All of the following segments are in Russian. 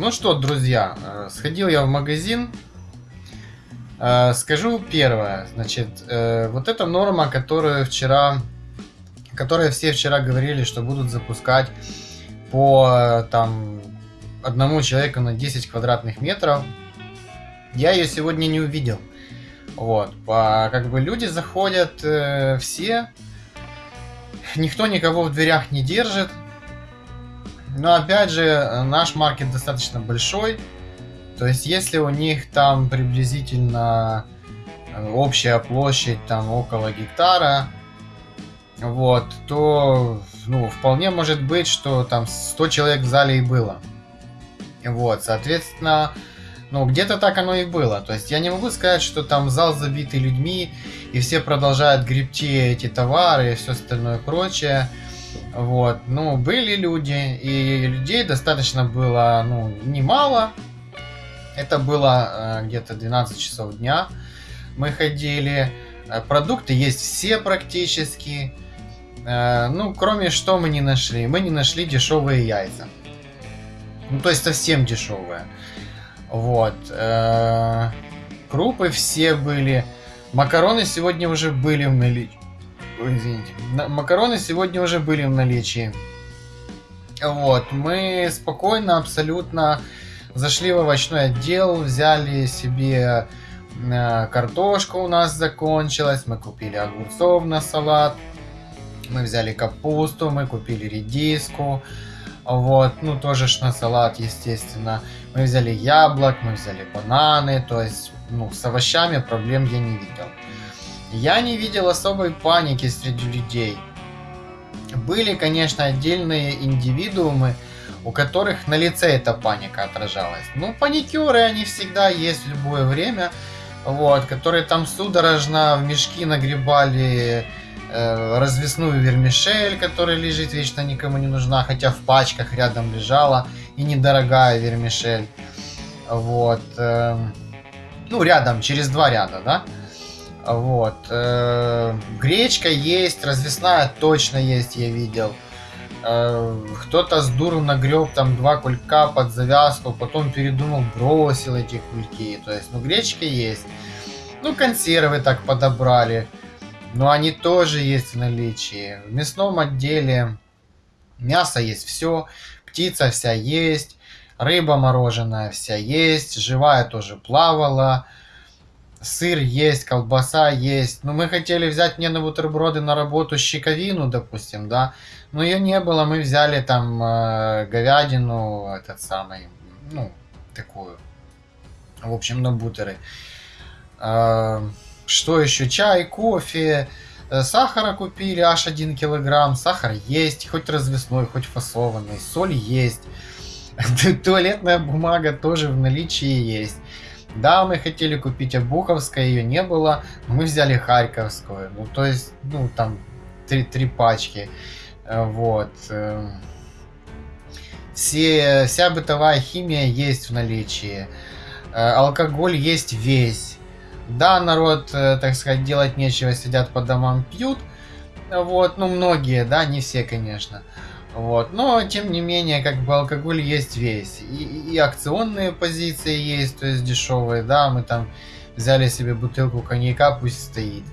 ну что, друзья, э, сходил я в магазин. Э, скажу первое, значит, э, вот эта норма, которую вчера, которая все вчера говорили, что будут запускать по там одному человеку на 10 квадратных метров, я ее сегодня не увидел. Вот, по, как бы люди заходят э, все, никто никого в дверях не держит, но опять же, наш маркет достаточно большой. То есть, если у них там приблизительно э, общая площадь там около гектара, вот, то, ну, вполне может быть, что там 100 человек в зале и было. Вот, соответственно, ну, где-то так оно и было. То есть я не могу сказать, что там зал забитый людьми, и все продолжают гребти эти товары и все остальное прочее. Вот, ну, были люди, и людей достаточно было, ну, немало. Это было э, где-то 12 часов дня. Мы ходили. Э, продукты есть все практически. Э, ну, кроме что мы не нашли. Мы не нашли дешевые яйца. Ну, то есть совсем дешевые. Вот. Э, крупы все были. Макароны сегодня уже были в наличии извините, макароны сегодня уже были в наличии. Вот, мы спокойно, абсолютно зашли в овощной отдел, взяли себе э, картошка у нас закончилась, мы купили огурцов на салат, мы взяли капусту, мы купили редиску, вот, ну тоже ж на салат, естественно. Мы взяли яблок, мы взяли бананы, то есть, ну, с овощами проблем я не видел. Я не видел особой паники среди людей. Были, конечно, отдельные индивидуумы, у которых на лице эта паника отражалась. Ну, паникеры, они всегда есть в любое время, вот, которые там судорожно в мешки нагребали э, развесную вермишель, которая лежит вечно никому не нужна, хотя в пачках рядом лежала, и недорогая вермишель. Вот. Э, ну, рядом, через два ряда, да? Вот. Э, гречка есть, развесная точно есть, я видел. Э, кто-то с дуру нагреб там два кулька под завязку, потом передумал, бросил эти кульки. То есть, ну, гречка есть. Ну, консервы так подобрали. Но они тоже есть в наличии. В мясном отделе мясо есть все, птица вся есть, рыба мороженая вся есть, живая тоже плавала сыр есть, колбаса есть. Ну, мы хотели взять мне на бутерброды на работу щековину, допустим, да. Но ее не было, мы взяли там э, говядину, этот самый, ну, такую. В общем, на бутеры. Э, что еще? Чай, кофе, э, сахара купили аж 1 килограмм. Сахар есть, хоть развесной, хоть фасованный. Соль есть. Туалетная бумага тоже в наличии есть. Да, мы хотели купить Обуховское, ее не было, мы взяли Харьковскую. Ну, то есть, ну, там, три, три пачки. Э, вот. Э. Все, вся бытовая химия есть в наличии. Э, алкоголь есть весь. Да, народ, так сказать, делать нечего, сидят по домам, пьют. Вот, ну, многие, да, не все, конечно. Вот. Но, тем не менее, как бы алкоголь есть весь. И, и акционные позиции есть, то есть дешевые, да, мы там взяли себе бутылку коньяка, пусть стоит.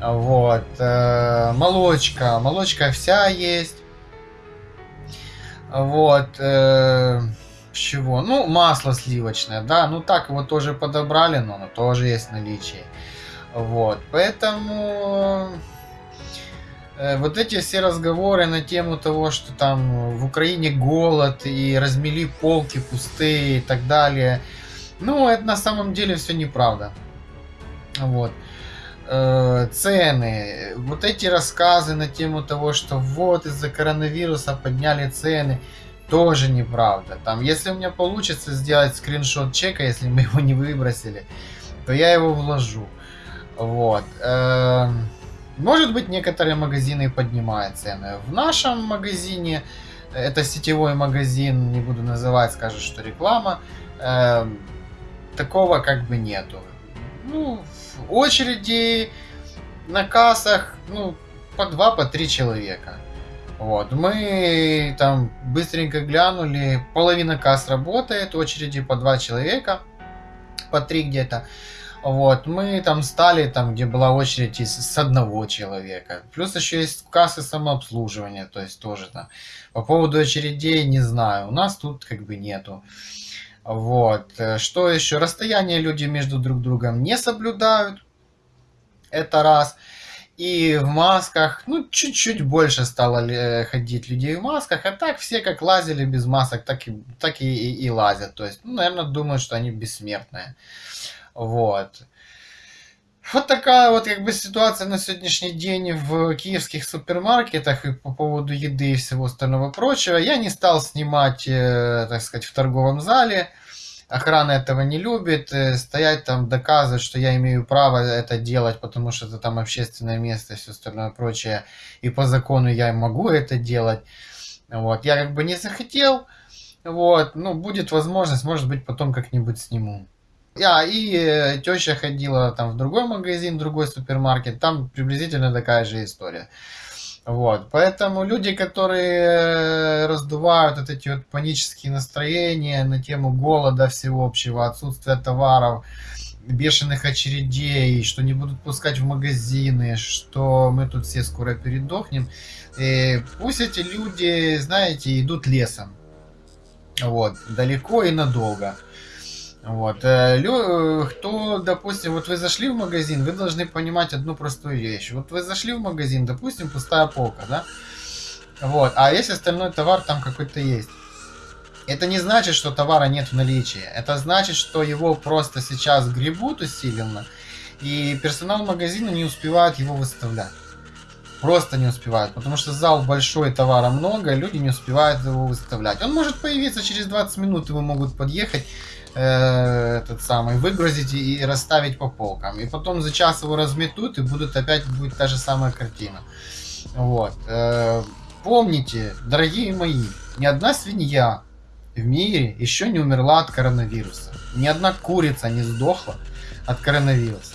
Вот. Э, молочка. Молочка вся есть. Вот. Э, чего? Ну, масло сливочное, да. Ну, так его тоже подобрали, но оно тоже есть в наличии. Вот. Поэтому вот эти все разговоры на тему того, что там в Украине голод и размели полки пустые и так далее, ну, это на самом деле все неправда. Вот. Э, цены. Вот эти рассказы на тему того, что вот из-за коронавируса подняли цены, тоже неправда. Там, если у меня получится сделать скриншот чека, если мы его не выбросили, то я его вложу. Вот. Эм, может быть, некоторые магазины поднимают цены. В нашем магазине, это сетевой магазин, не буду называть, скажут, что реклама, э, такого как бы нету. Ну, очереди на кассах, ну, по два, по три человека. Вот, мы там быстренько глянули, половина касс работает, очереди по два человека, по три где-то. Вот, мы там стали, там, где была очередь из, с одного человека. Плюс еще есть кассы самообслуживания, то есть тоже там. По поводу очередей не знаю, у нас тут как бы нету. Вот, э, что еще? Расстояние люди между друг другом не соблюдают, это раз. И в масках, ну, чуть-чуть больше стало э, ходить людей в масках, а так все как лазили без масок, так и, так и, и, и лазят. То есть, ну, наверное, думают, что они бессмертные. Вот. Вот такая вот как бы ситуация на сегодняшний день в киевских супермаркетах и по поводу еды и всего остального прочего. Я не стал снимать, э, так сказать, в торговом зале. Охрана этого не любит. Э, стоять там, доказывать, что я имею право это делать, потому что это там общественное место и все остальное прочее. И по закону я могу это делать. Вот. Я как бы не захотел. Вот. Ну, будет возможность, может быть, потом как-нибудь сниму. А, и э, теща ходила там в другой магазин, другой супермаркет, там приблизительно такая же история. Вот, поэтому люди, которые э, раздувают вот эти вот панические настроения на тему голода всеобщего, отсутствия товаров, бешеных очередей, что не будут пускать в магазины, что мы тут все скоро передохнем. И э, пусть эти люди, знаете, идут лесом. Вот, далеко и надолго. Вот. Э, Лё, кто, допустим, вот вы зашли в магазин, вы должны понимать одну простую вещь. Вот вы зашли в магазин, допустим, пустая полка, да? Вот. А если остальной товар там какой-то есть. Это не значит, что товара нет в наличии. Это значит, что его просто сейчас гребут усиленно, и персонал магазина не успевает его выставлять. Просто не успевают, потому что зал большой, товара много, люди не успевают его выставлять. Он может появиться через 20 минут, его могут подъехать э, этот самый, выгрузить и расставить по полкам. И потом за час его разметут, и будут опять будет та же самая картина. Вот. Э, помните, дорогие мои, ни одна свинья в мире еще не умерла от коронавируса. Ни одна курица не сдохла от коронавируса.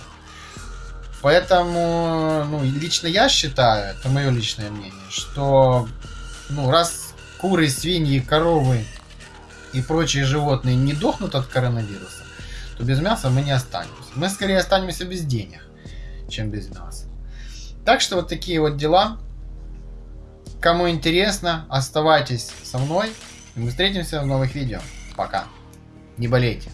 Поэтому, ну, лично я считаю, это мое личное мнение, что, ну, раз куры, свиньи, коровы и прочие животные не дохнут от коронавируса, то без мяса мы не останемся. Мы скорее останемся без денег, чем без мяса. Так что вот такие вот дела. Кому интересно, оставайтесь со мной. И мы встретимся в новых видео. Пока. Не болейте.